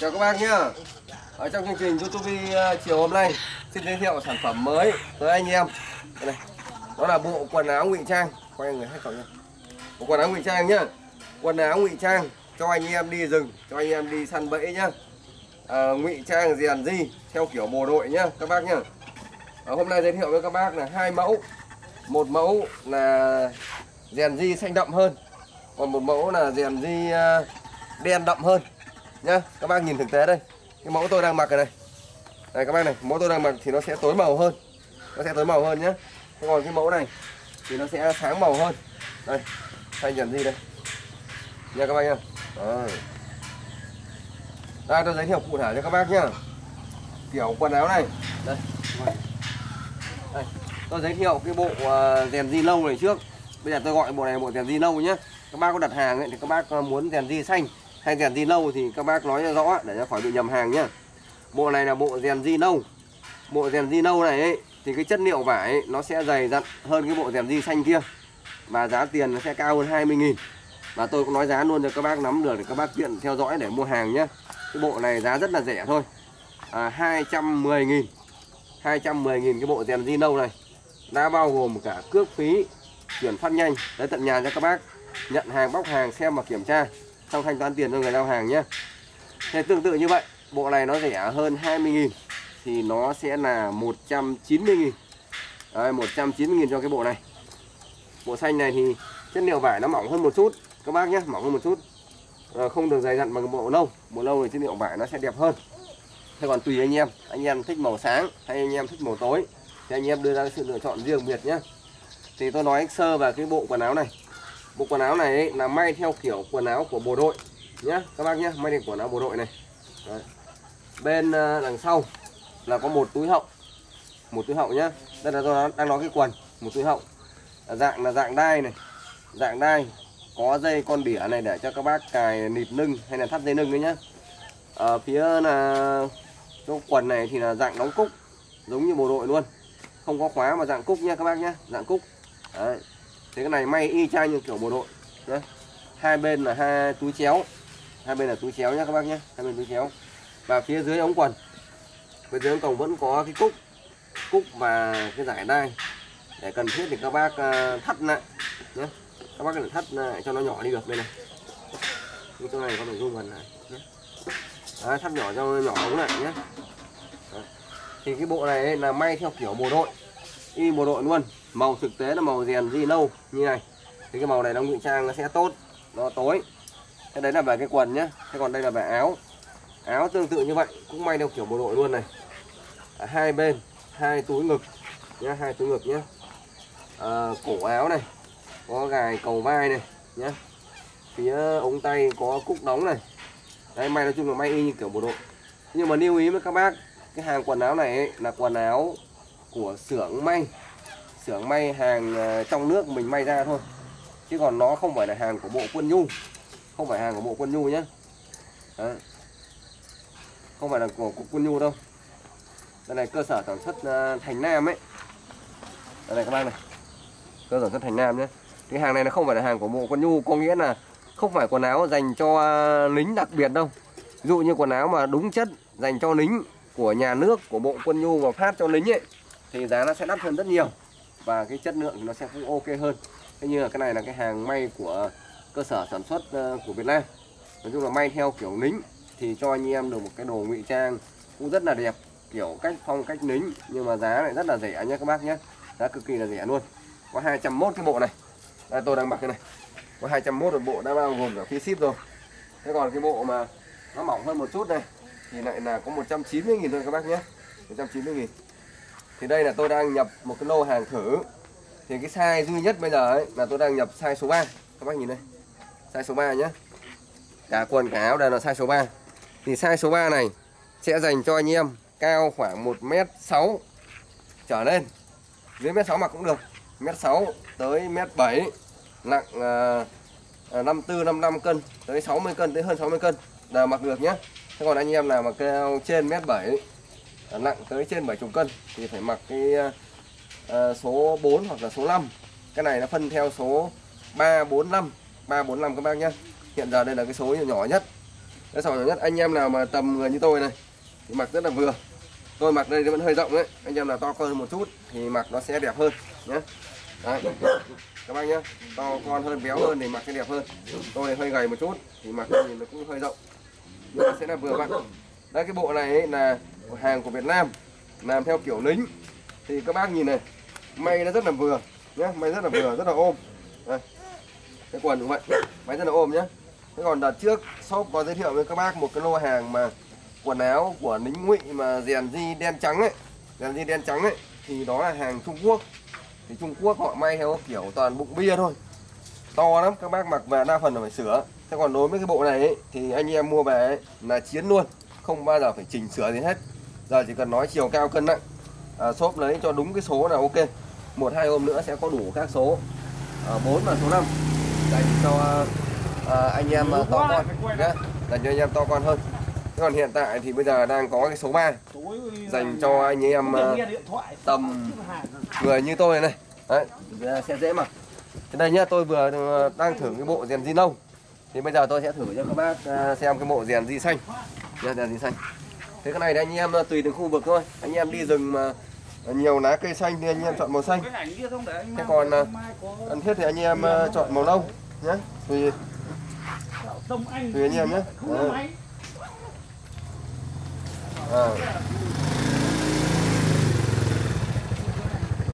Chào các bác nhá. Ở trong chương trình YouTube à, chiều hôm nay xin giới thiệu sản phẩm mới tới anh em. Đây này. Đó là bộ quần áo ngụy trang. Quay người hết cậu nhá. Bộ quần áo ngụy trang nhá. Quần áo ngụy trang cho anh em đi rừng, cho anh em đi săn bẫy nhá. À, ngụy trang rèn di theo kiểu bộ đội nhá các bác nhá. Ở hôm nay giới thiệu với các bác là hai mẫu. Một mẫu là rèn di xanh đậm hơn, còn một mẫu là rèn di à, đen đậm hơn nhá các bác nhìn thực tế đây. Cái mẫu tôi đang mặc này này các bác này mẫu tôi đang mặc thì nó sẽ tối màu hơn. Nó sẽ tối màu hơn nhá. Thế còn cái mẫu này thì nó sẽ sáng màu hơn. Đây thay nhận gì đây. Nha các bác nhá. Đây tôi giới thiệu cụ thể cho các bác nhá. Kiểu quần áo này. Đây đây tôi giới thiệu cái bộ à, rèn di lâu này trước. Bây giờ tôi gọi bộ này bộ rèn di lâu nhé các bác có đặt hàng ấy, thì các bác à, muốn rèn di xanh hay rèn di nâu thì các bác nói cho rõ để cho khỏi bị nhầm hàng nhá. Bộ này là bộ rèn di nâu bộ rèn di nâu này ấy, thì cái chất liệu vải ấy, nó sẽ dày dặn hơn cái bộ rèn di xanh kia. Và giá tiền nó sẽ cao hơn 20 nghìn. Và tôi cũng nói giá luôn cho các bác nắm được để các bác tiện theo dõi để mua hàng nhé cái bộ này giá rất là rẻ thôi. À, 210 nghìn. 210 nghìn cái bộ rèn di nâu này. Đã bao gồm cả cước phí chuyển phát nhanh. Tới tận nhà cho các bác. Nhận hàng bóc hàng xem và kiểm tra xong thanh toán tiền cho người giao hàng nhé. Thế tương tự như vậy bộ này nó rẻ hơn 20.000 thì nó sẽ là 190.000 Đấy 190.000 cho cái bộ này. Bộ xanh này thì chất liệu vải nó mỏng hơn một chút các bác nhé mỏng hơn một chút. À, không được dày dặn bằng bộ nâu bộ nâu thì chất liệu vải nó sẽ đẹp hơn. Thế còn tùy anh em anh em thích màu sáng hay anh em thích màu tối thì anh em đưa ra sự lựa chọn riêng biệt nhé. Thì tôi nói sơ về cái bộ quần áo này bộ quần áo này ấy, là may theo kiểu quần áo của bộ đội nhé các bác nhé may theo quần áo bộ đội này. Đấy. bên ờ, đằng sau là có một túi hậu một túi hậu nhé đây là tôi đang nói cái quần một túi hậu. Là dạng là dạng đai này dạng đai có dây con đỉa này để cho các bác cài nịt lưng hay là thắt dây lưng đấy nhá. Ở phía là chỗ quần này thì là dạng đóng cúc giống như bộ đội luôn. Không có khóa mà dạng cúc nha các bác nhé dạng cúc. Đấy thế cái này may y chang như kiểu bộ đội nhé hai bên là hai túi chéo hai bên là túi chéo nhé các bác nhé hai bên túi chéo. Và phía dưới ống quần phía dưới ống quần vẫn có cái cúc cúc và cái giải đai. Để cần thiết thì các bác à, thắt lại nhé các bác cần thắt lại cho nó nhỏ đi được đây này. Như chỗ này có nội dung gần này nhé Đấy, thắt nhỏ cho nhỏ ống lại nhé Đấy. thì cái bộ này là may theo kiểu bộ đội y bộ đội luôn màu thực tế là màu rèn di nâu như này. Thì cái màu này nó ngụy trang nó sẽ tốt nó tối. Cái đấy là về cái quần nhá thế còn đây là về áo. Áo tương tự như vậy cũng may theo kiểu bộ đội luôn này. À, hai bên hai túi ngực nhá hai túi ngực nhá. À, cổ áo này có gài cầu vai này nhá. Phía ống tay có cúc đóng này. Đấy may nói chung là may y như kiểu bộ đội. Nhưng mà lưu ý với các bác cái hàng quần áo này ấy, là quần áo của xưởng may xưởng may hàng ờ, trong nước mình may ra thôi. Chứ còn nó không phải là hàng của bộ quân nhu. Không phải hàng của bộ quân nhu nhé Đấy. không phải là của của quân nhu đâu. Đây này, cơ sở sản xuất ờ, thành nam ấy. Đây này, các bác này. Cơ sở sản xuất thành nam nhé cái hàng này nó không phải là hàng của bộ quân nhu, có nghĩa là không phải quần áo dành cho ờ, lính đặc biệt đâu. Ví dụ như quần áo mà đúng chất dành cho lính của nhà nước, của bộ quân nhu mà phát cho lính ấy, thì giá nó sẽ đắt hơn rất nhiều và cái chất lượng thì nó sẽ cũng ok hơn. Thế như là cái này là cái hàng may của cơ sở sản xuất ờ, của Việt Nam. Nói chung là may theo kiểu lính thì cho anh em được một cái đồ ngụy trang cũng rất là đẹp kiểu cách phong cách lính nhưng mà giá lại rất là rẻ nhé các bác nhé giá cực kỳ là rẻ luôn. Có 201 cái bộ này. Đây, tôi đang mặc cái này. Có 201 một bộ đã bao gồm cả phí ship rồi. Thế còn cái bộ mà nó mỏng hơn một chút này thì lại là có 190.000 thôi các bác nhé 190.000 thì đây là tôi đang nhập một cái lô hàng thử. Thì cái size duy nhất bây giờ ấy là tôi đang nhập size số 3 các bác nhìn đây. Size số 3 nhé cả quần cả áo đều là size số 3 thì size số 3 này sẽ dành cho anh em cao khoảng 1m6 trở lên. Dưới mét 6 mặc cũng được. Mét 6 tới mét 7 nặng uh, 54 55 cân tới 60 cân tới hơn 60 cân đều mặc được nhé thế còn anh em nào mà cao trên mét 7 nặng tới trên 70 cân thì phải mặc cái ờ, ờ, số 4 hoặc là số 5 cái này nó phân theo số 345 345 các bác nhé hiện giờ đây là cái số nhỏ nhất. Cái số nhỏ nhất, anh em nào mà tầm người như tôi này, thì mặc rất là vừa. Tôi mặc đây nó vẫn hơi rộng đấy. Anh em nào to hơn một chút thì mặc nó sẽ đẹp hơn nhé đấy. Các bác nhé to con hơn, béo hơn thì mặc sẽ đẹp hơn. Tôi hơi gầy một chút thì mặc thì nó cũng hơi rộng. Nhưng mà sẽ là vừa vặn. Đây cái bộ này ấy là hàng của Việt Nam làm theo kiểu lính. Thì các bác nhìn này may nó rất là vừa nhé may rất là vừa rất là ôm. Đây. cái quần cũng vậy may rất là ôm nhé thế còn đợt trước shop có giới thiệu với các bác một cái lô hàng mà quần áo của lính ngụy mà rèn di đen trắng ấy rèn di đen trắng ấy thì đó là hàng Trung Quốc. Thì Trung Quốc họ may theo kiểu toàn bụng bia thôi. To lắm các bác mặc về đa phần là phải sửa. Thế còn đối với cái bộ này ấy, thì anh em mua về ấy, là chiến luôn không bao giờ phải chỉnh sửa gì hết giờ chỉ cần nói chiều cao cân nặng. À, shop lấy cho đúng cái số là ok. Một hai hôm nữa sẽ có đủ các số. À, 4 và số 5 dành cho à, anh em à, to con nhé dành cho anh em to con hơn. Thế còn hiện tại thì bây giờ đang có cái số 3 dành cho anh em à, tầm người như tôi này. Đấy sẽ dễ mà. Thế đây nhá tôi vừa ờ, đang thử cái bộ rèn di nâu thì bây giờ tôi sẽ thử cho các bác à, xem cái bộ rèn di xanh. Rèn di xanh thế cái này thì anh em ờ, tùy từng khu vực thôi. Anh em đi rừng mà nhiều lá cây xanh thì anh em chọn màu xanh. Thế còn ờ, cần thiết thì anh em ờ, chọn màu nâu nhé. Tùy tùy anh em nhé. À.